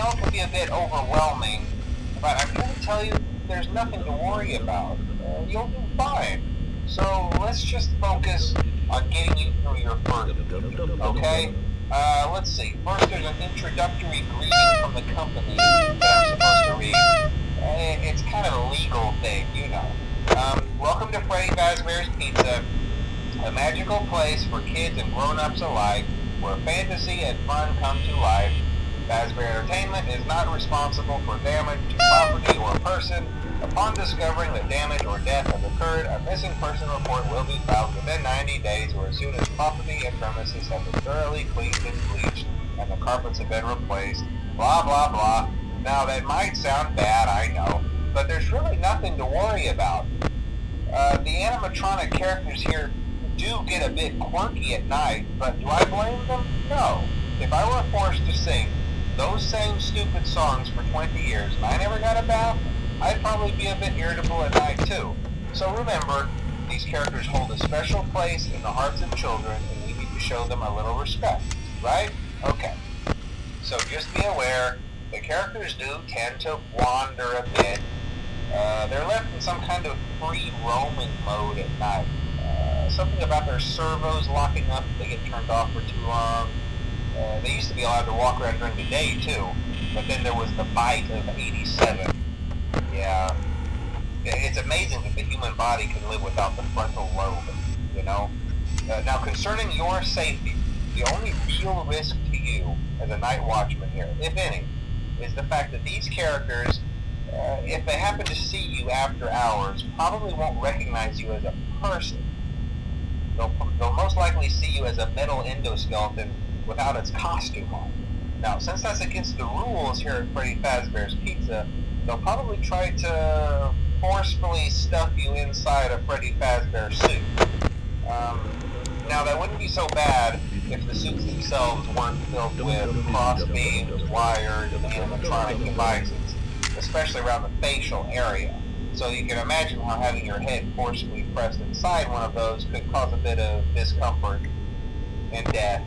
know it can be a bit overwhelming, but here to tell you there's nothing to worry about. Uh, you'll do fine. So let's just focus on getting you through your first, okay? Uh, let's see. First, there's an introductory greeting from the company that I'm supposed to read. Uh, It's kind of a legal thing, you know. Um, welcome to Freddy Fazbear's Pizza, a magical place for kids and grown-ups alike, where fantasy and fun come to life. Fazbear Entertainment is not responsible for damage to property or person. Upon discovering that damage or death has occurred, a missing person report will be filed within 90 days or as soon as property and premises have been thoroughly cleaned and bleached and the carpets have been replaced. Blah, blah, blah. Now, that might sound bad, I know, but there's really nothing to worry about. Uh, the animatronic characters here do get a bit quirky at night, but do I blame them? No. If I were forced to sing those same stupid songs for 20 years and I never got a bath, I'd probably be a bit irritable at night too. So remember, these characters hold a special place in the hearts of children and we need to show them a little respect, right? Okay. So just be aware, the characters do tend to wander a bit. Uh, they're left in some kind of free roaming mode at night. Uh, something about their servos locking up if they get turned off for too long. Uh, they used to be allowed to walk around during the day too, but then there was the bite of 87. Yeah. It's amazing that the human body can live without the frontal lobe, you know? Uh, now, concerning your safety, the only real risk to you as a night watchman here, if any, is the fact that these characters, uh, if they happen to see you after hours, probably won't recognize you as a person. They'll, they'll most likely see you as a metal endoskeleton without its costume on. Now, since that's against the rules here at Freddy Fazbear's Pizza, they'll probably try to forcefully stuff you inside a Freddy Fazbear suit. Um, now, that wouldn't be so bad if the suits themselves weren't filled with cross beams, wires, and electronic devices, especially around the facial area. So you can imagine how having your head forcefully pressed inside one of those could cause a bit of discomfort and death.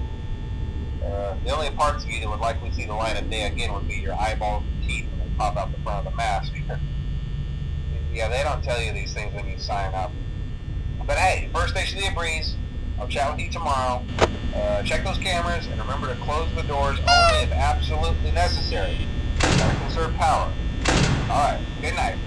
The only parts of you that would likely see the light of day again would be your eyeballs and teeth when they pop out the front of the mask. yeah, they don't tell you these things when you sign up. But hey, first station of the breeze. I'll chat with you tomorrow. Uh, check those cameras and remember to close the doors only if absolutely necessary. Gotta conserve power. Alright, good night.